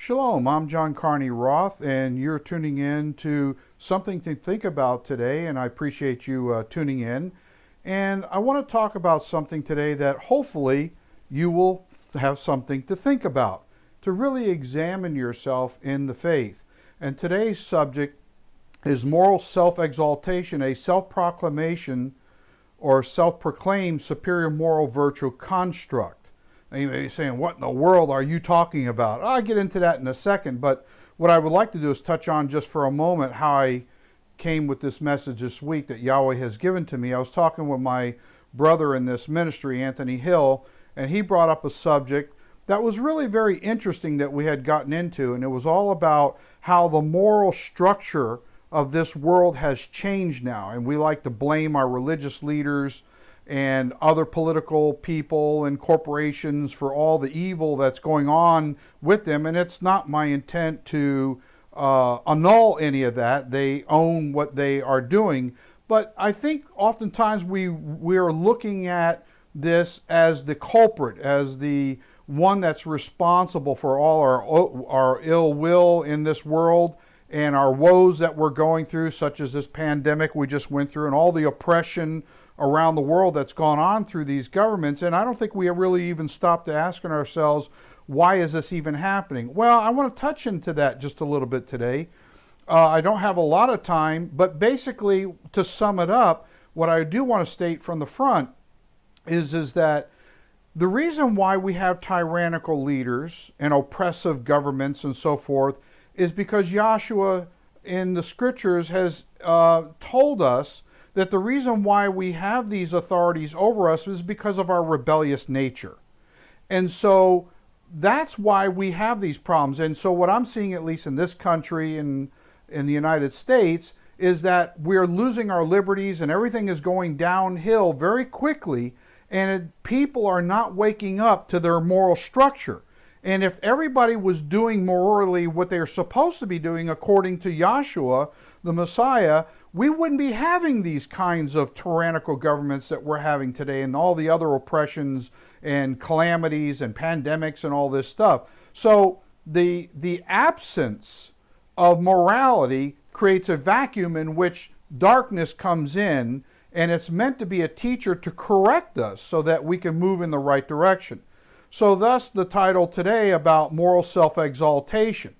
Shalom, I'm John Carney Roth, and you're tuning in to something to think about today, and I appreciate you uh, tuning in. And I want to talk about something today that hopefully you will have something to think about, to really examine yourself in the faith. And today's subject is moral self exaltation, a self proclamation or self proclaimed superior moral virtue construct. And you may be saying, what in the world are you talking about? I'll get into that in a second, but what I would like to do is touch on just for a moment how I came with this message this week that Yahweh has given to me. I was talking with my brother in this ministry, Anthony Hill, and he brought up a subject that was really very interesting that we had gotten into, and it was all about how the moral structure of this world has changed now. And we like to blame our religious leaders and other political people and corporations for all the evil that's going on with them. And it's not my intent to uh, annul any of that. They own what they are doing. But I think oftentimes we we are looking at this as the culprit, as the one that's responsible for all our our ill will in this world and our woes that we're going through, such as this pandemic we just went through, and all the oppression around the world that's gone on through these governments. And I don't think we really even stopped asking ourselves, why is this even happening? Well, I want to touch into that just a little bit today. Uh, I don't have a lot of time, but basically, to sum it up, what I do want to state from the front is, is that the reason why we have tyrannical leaders and oppressive governments and so forth is because Yahshua in the scriptures has uh, told us that the reason why we have these authorities over us is because of our rebellious nature. And so that's why we have these problems. And so what I'm seeing, at least in this country and in the United States, is that we're losing our liberties and everything is going downhill very quickly and it, people are not waking up to their moral structure. And if everybody was doing morally what they're supposed to be doing according to Yahshua, the Messiah, we wouldn't be having these kinds of tyrannical governments that we're having today and all the other oppressions and calamities and pandemics and all this stuff. So the, the absence of morality creates a vacuum in which darkness comes in and it's meant to be a teacher to correct us so that we can move in the right direction. So thus the title today about moral self-exaltation.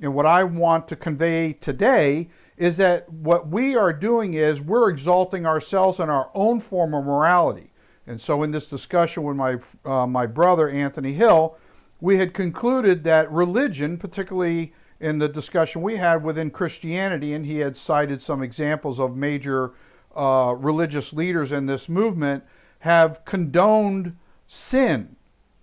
And what I want to convey today is that what we are doing is we're exalting ourselves in our own form of morality. And so in this discussion with my, uh, my brother, Anthony Hill, we had concluded that religion, particularly in the discussion we had within Christianity, and he had cited some examples of major uh, religious leaders in this movement, have condoned sin,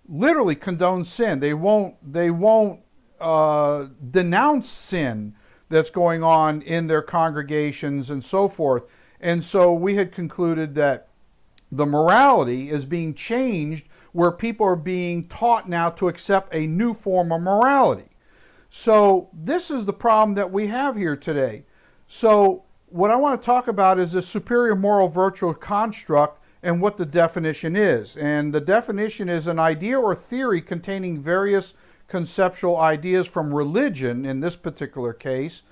literally condoned sin. They won't, they won't uh, denounce sin that's going on in their congregations and so forth. And so we had concluded that the morality is being changed where people are being taught now to accept a new form of morality. So this is the problem that we have here today. So what I want to talk about is the superior moral virtual construct and what the definition is. And the definition is an idea or theory containing various conceptual ideas from religion in this particular case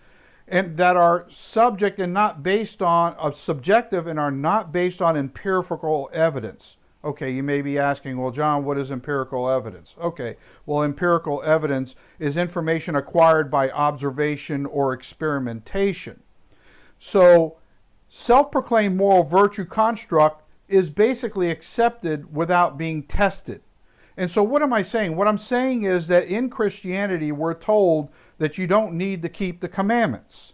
and that are subject and not based on uh, subjective and are not based on empirical evidence. Okay, you may be asking, well, John, what is empirical evidence? Okay, well, empirical evidence is information acquired by observation or experimentation. So, self-proclaimed moral virtue construct is basically accepted without being tested. And so what am I saying? What I'm saying is that in Christianity, we're told that you don't need to keep the commandments.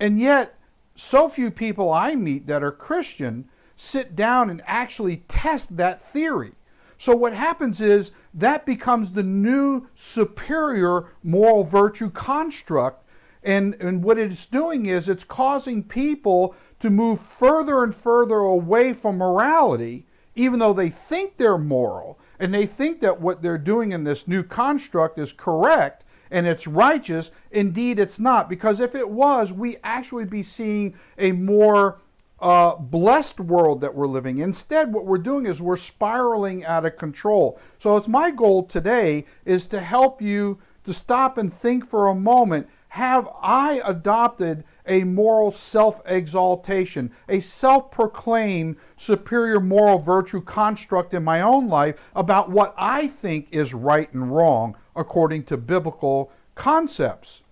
And yet, so few people I meet that are Christian sit down and actually test that theory. So what happens is that becomes the new superior moral virtue construct. And, and what it's doing is it's causing people to move further and further away from morality, even though they think they're moral and they think that what they're doing in this new construct is correct and it's righteous. Indeed, it's not, because if it was, we actually be seeing a more uh, blessed world that we're living. Instead, what we're doing is we're spiraling out of control. So it's my goal today is to help you to stop and think for a moment have I adopted a moral self exaltation, a self proclaimed superior moral virtue construct in my own life about what I think is right and wrong according to biblical concepts?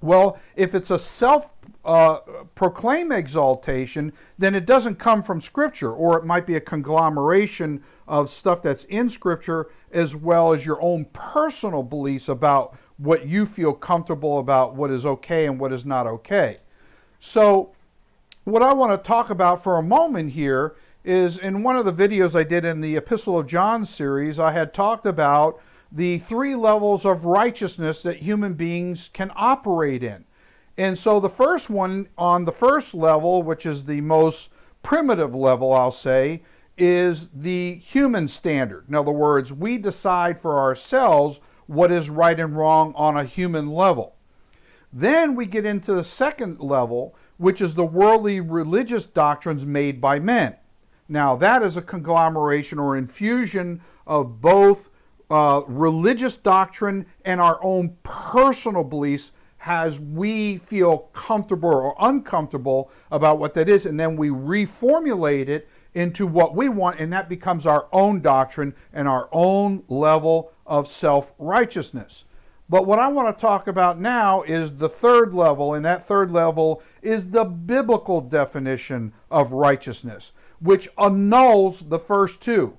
Well, if it's a self uh, proclaim exaltation, then it doesn't come from Scripture, or it might be a conglomeration of stuff that's in Scripture as well as your own personal beliefs about what you feel comfortable about what is okay and what is not okay. So, what I want to talk about for a moment here is in one of the videos I did in the Epistle of John series, I had talked about the three levels of righteousness that human beings can operate in. And so the first one on the first level, which is the most primitive level, I'll say, is the human standard. In other words, we decide for ourselves what is right and wrong on a human level. Then we get into the second level, which is the worldly religious doctrines made by men. Now, that is a conglomeration or infusion of both uh, religious doctrine and our own personal beliefs as we feel comfortable or uncomfortable about what that is, and then we reformulate it into what we want, and that becomes our own doctrine and our own level of self righteousness. But what I want to talk about now is the third level, and that third level is the biblical definition of righteousness, which annuls the first two.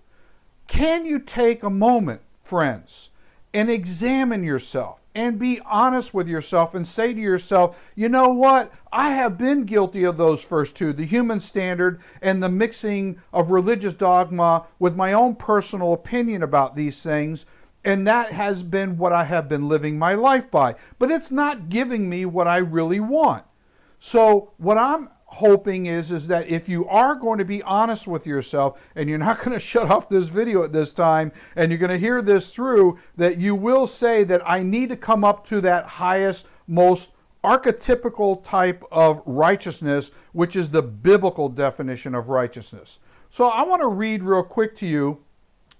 Can you take a moment, friends, and examine yourself? and be honest with yourself and say to yourself, you know what? I have been guilty of those first two the human standard and the mixing of religious dogma with my own personal opinion about these things. And that has been what I have been living my life by. But it's not giving me what I really want. So, what I'm hoping is is that if you are going to be honest with yourself and you're not going to shut off this video at this time and you're going to hear this through that you will say that I need to come up to that highest most archetypical type of righteousness which is the biblical definition of righteousness. So I want to read real quick to you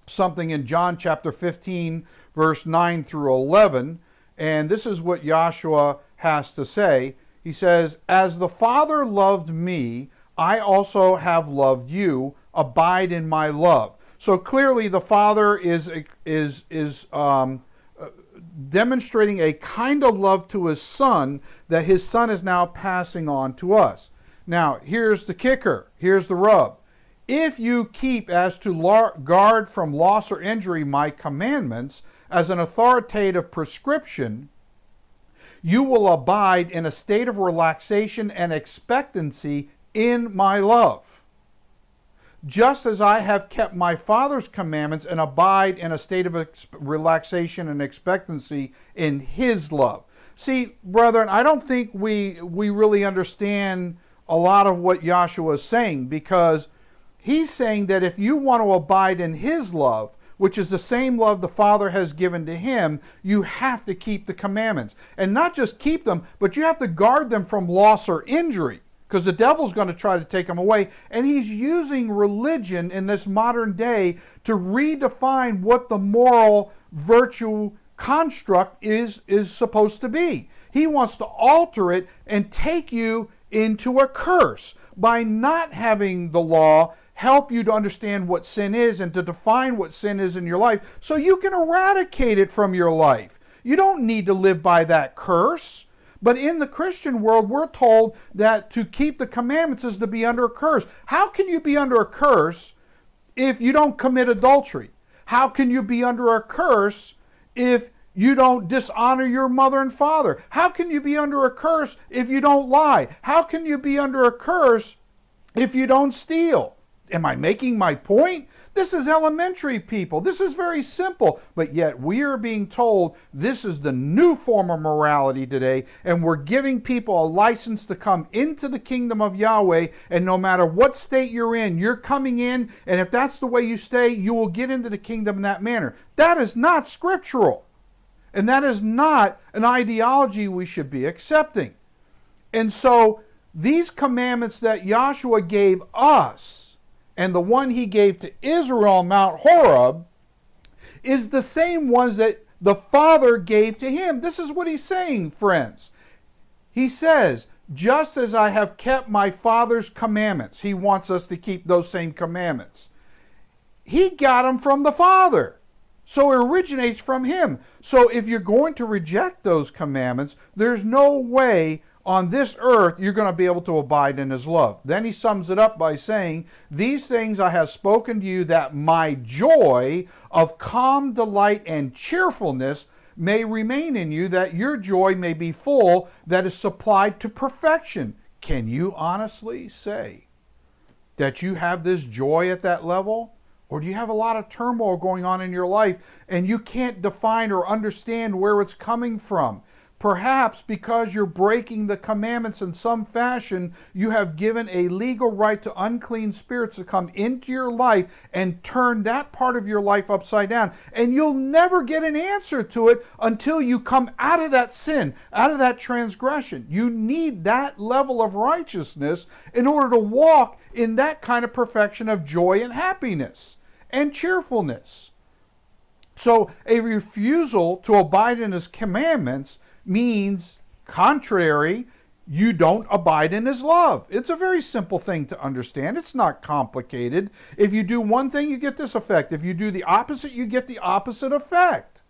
something in John chapter 15 verse 9 through 11 and this is what Yahshua has to say he says, As the Father loved me, I also have loved you. Abide in my love. So clearly, the Father is, is, is um, demonstrating a kind of love to his Son that his Son is now passing on to us. Now, here's the kicker. Here's the rub. If you keep as to guard from loss or injury my commandments as an authoritative prescription, you will abide in a state of relaxation and expectancy in my love. Just as I have kept my Father's commandments and abide in a state of relaxation and expectancy in His love. See, brethren, I don't think we, we really understand a lot of what Yahshua is saying because he's saying that if you want to abide in His love, which is the same love the Father has given to him, you have to keep the commandments. And not just keep them, but you have to guard them from loss or injury because the devil's going to try to take them away. And he's using religion in this modern day to redefine what the moral virtue construct is, is supposed to be. He wants to alter it and take you into a curse by not having the law help you to understand what sin is and to define what sin is in your life so you can eradicate it from your life. You don't need to live by that curse. But in the Christian world, we're told that to keep the commandments is to be under a curse. How can you be under a curse if you don't commit adultery? How can you be under a curse if you don't dishonor your mother and father? How can you be under a curse if you don't lie? How can you be under a curse if you don't steal? Am I making my point? This is elementary, people. This is very simple. But yet we are being told this is the new form of morality today, and we're giving people a license to come into the kingdom of Yahweh. And no matter what state you're in, you're coming in, and if that's the way you stay, you will get into the kingdom in that manner. That is not scriptural. And that is not an ideology we should be accepting. And so these commandments that Yahshua gave us and the one he gave to Israel on Mount Horeb is the same ones that the Father gave to him. This is what he's saying, friends. He says, just as I have kept my Father's commandments, he wants us to keep those same commandments. He got them from the Father. So it originates from him. So if you're going to reject those commandments, there's no way on this earth you're going to be able to abide in his love. Then he sums it up by saying, These things I have spoken to you that my joy of calm delight and cheerfulness may remain in you, that your joy may be full, that is supplied to perfection. Can you honestly say that you have this joy at that level? Or do you have a lot of turmoil going on in your life and you can't define or understand where it's coming from? Perhaps because you're breaking the commandments in some fashion, you have given a legal right to unclean spirits to come into your life and turn that part of your life upside down. And you'll never get an answer to it until you come out of that sin, out of that transgression. You need that level of righteousness in order to walk in that kind of perfection of joy and happiness and cheerfulness. So, a refusal to abide in his commandments means contrary, you don't abide in his love. It's a very simple thing to understand. It's not complicated. If you do one thing, you get this effect. If you do the opposite, you get the opposite effect.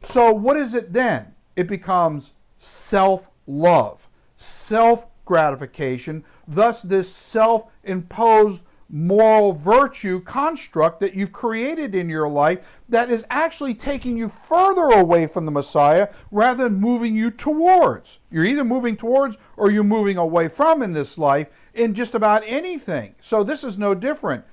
So, what is it then? It becomes self love, self gratification, thus, this self imposed moral virtue construct that you've created in your life that is actually taking you further away from the Messiah rather than moving you towards. You're either moving towards or you're moving away from in this life in just about anything. So this is no different.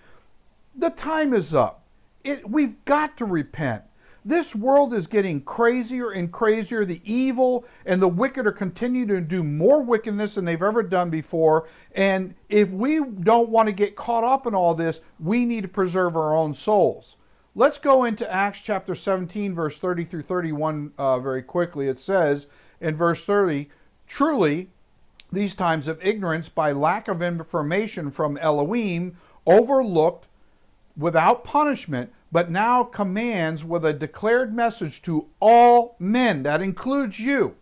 The time is up. It, we've got to repent. This world is getting crazier and crazier. The evil and the wicked are continuing to do more wickedness than they've ever done before. And if we don't want to get caught up in all this, we need to preserve our own souls. Let's go into Acts chapter 17, verse 30 through 31 uh, very quickly. It says in verse 30, Truly, these times of ignorance by lack of information from Elohim overlooked without punishment but now commands with a declared message to all men, that includes you,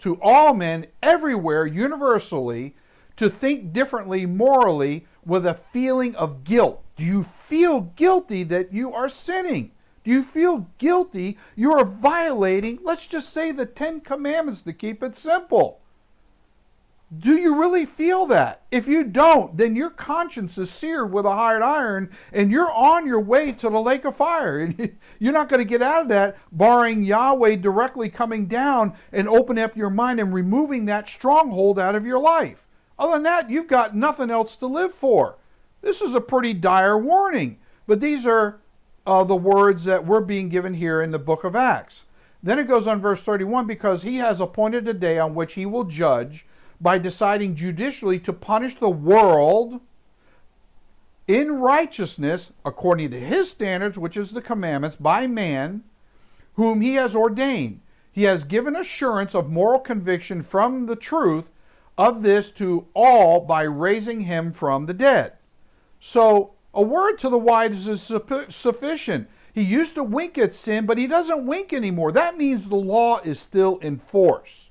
to all men everywhere, universally, to think differently morally with a feeling of guilt. Do you feel guilty that you are sinning? Do you feel guilty you are violating, let's just say, the Ten Commandments to keep it simple? Do you really feel that? If you don't, then your conscience is seared with a hard iron and you're on your way to the lake of fire. And You're not going to get out of that barring Yahweh directly coming down and opening up your mind and removing that stronghold out of your life. Other than that, you've got nothing else to live for. This is a pretty dire warning. But these are uh, the words that we're being given here in the book of Acts. Then it goes on verse 31 because he has appointed a day on which he will judge by deciding judicially to punish the world in righteousness according to his standards, which is the commandments, by man, whom he has ordained. He has given assurance of moral conviction from the truth of this to all by raising him from the dead. So, a word to the wise is sufficient. He used to wink at sin, but he doesn't wink anymore. That means the law is still in force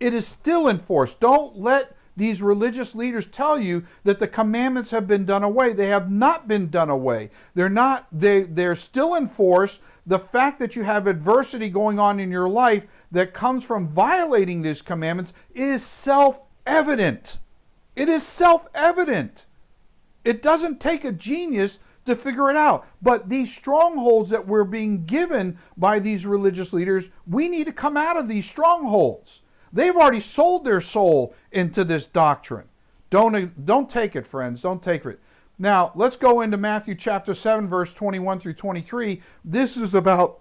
it is still enforced. Don't let these religious leaders tell you that the commandments have been done away. They have not been done away. They're not they they're still enforced. The fact that you have adversity going on in your life that comes from violating these commandments is self-evident. It is self-evident. It doesn't take a genius to figure it out. But these strongholds that we're being given by these religious leaders, we need to come out of these strongholds. They've already sold their soul into this doctrine. Don't, don't take it, friends. Don't take it. Now, let's go into Matthew chapter 7, verse 21 through 23. This is about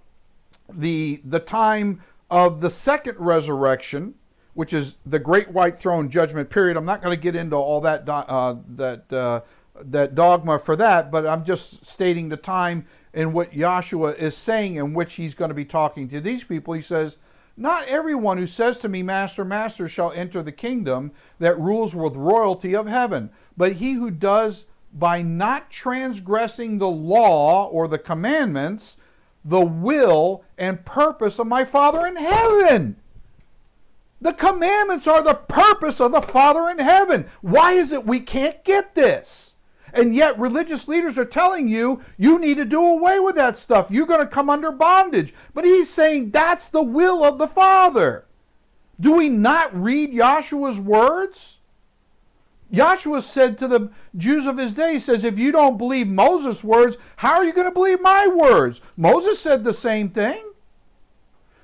the, the time of the second resurrection, which is the great white throne judgment period. I'm not going to get into all that, uh, that, uh, that dogma for that, but I'm just stating the time and what Yahshua is saying in which he's going to be talking to these people. He says, not everyone who says to me, Master, Master, shall enter the kingdom that rules with royalty of heaven, but he who does by not transgressing the law or the commandments the will and purpose of my Father in heaven. The commandments are the purpose of the Father in heaven. Why is it we can't get this? And yet, religious leaders are telling you, you need to do away with that stuff. You're going to come under bondage. But he's saying that's the will of the Father. Do we not read Yahshua's words? Yahshua said to the Jews of his day, he says, if you don't believe Moses' words, how are you going to believe my words? Moses said the same thing.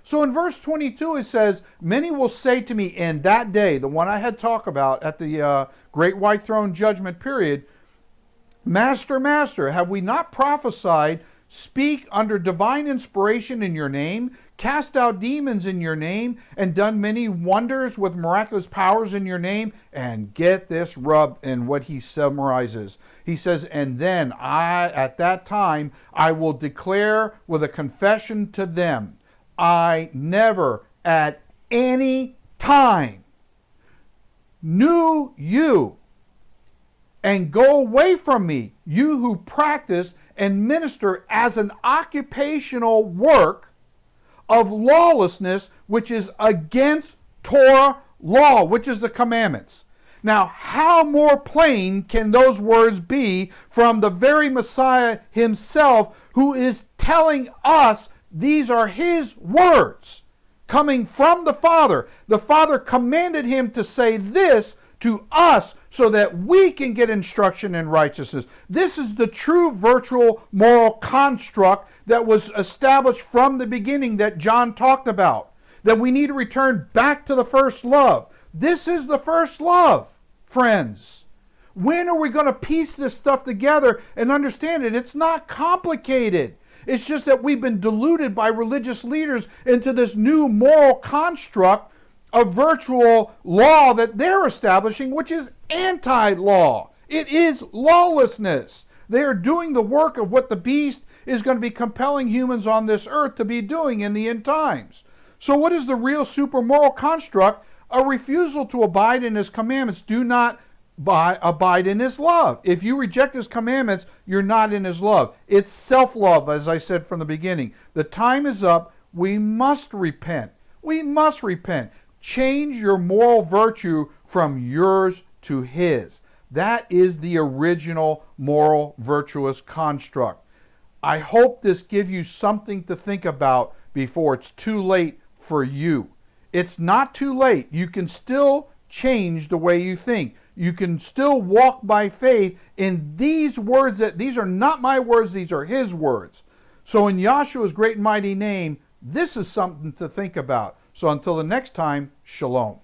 So in verse 22, it says, Many will say to me in that day, the one I had talked about at the uh, great white throne judgment period, Master, Master, have we not prophesied, speak under divine inspiration in your name, cast out demons in your name, and done many wonders with miraculous powers in your name? And get this rub in what he summarizes. He says, And then I, at that time, I will declare with a confession to them I never at any time knew you and go away from me, you who practice and minister as an occupational work of lawlessness, which is against Torah law, which is the commandments. Now, how more plain can those words be from the very Messiah himself who is telling us these are his words coming from the Father. The Father commanded him to say this to us so that we can get instruction in righteousness. This is the true virtual moral construct that was established from the beginning that John talked about. That we need to return back to the first love. This is the first love, friends. When are we going to piece this stuff together and understand it? It's not complicated. It's just that we've been deluded by religious leaders into this new moral construct of virtual law that they're establishing, which is anti law. It is lawlessness. They are doing the work of what the beast is going to be compelling humans on this earth to be doing in the end times. So, what is the real super moral construct? A refusal to abide in his commandments. Do not by, abide in his love. If you reject his commandments, you're not in his love. It's self love, as I said from the beginning. The time is up. We must repent. We must repent. Change your moral virtue from yours to his. That is the original moral virtuous construct. I hope this gives you something to think about before it's too late for you. It's not too late. You can still change the way you think you can still walk by faith in these words that these are not my words, these are his words. So in Yahshua's great and mighty name, this is something to think about. So until the next time, shalom.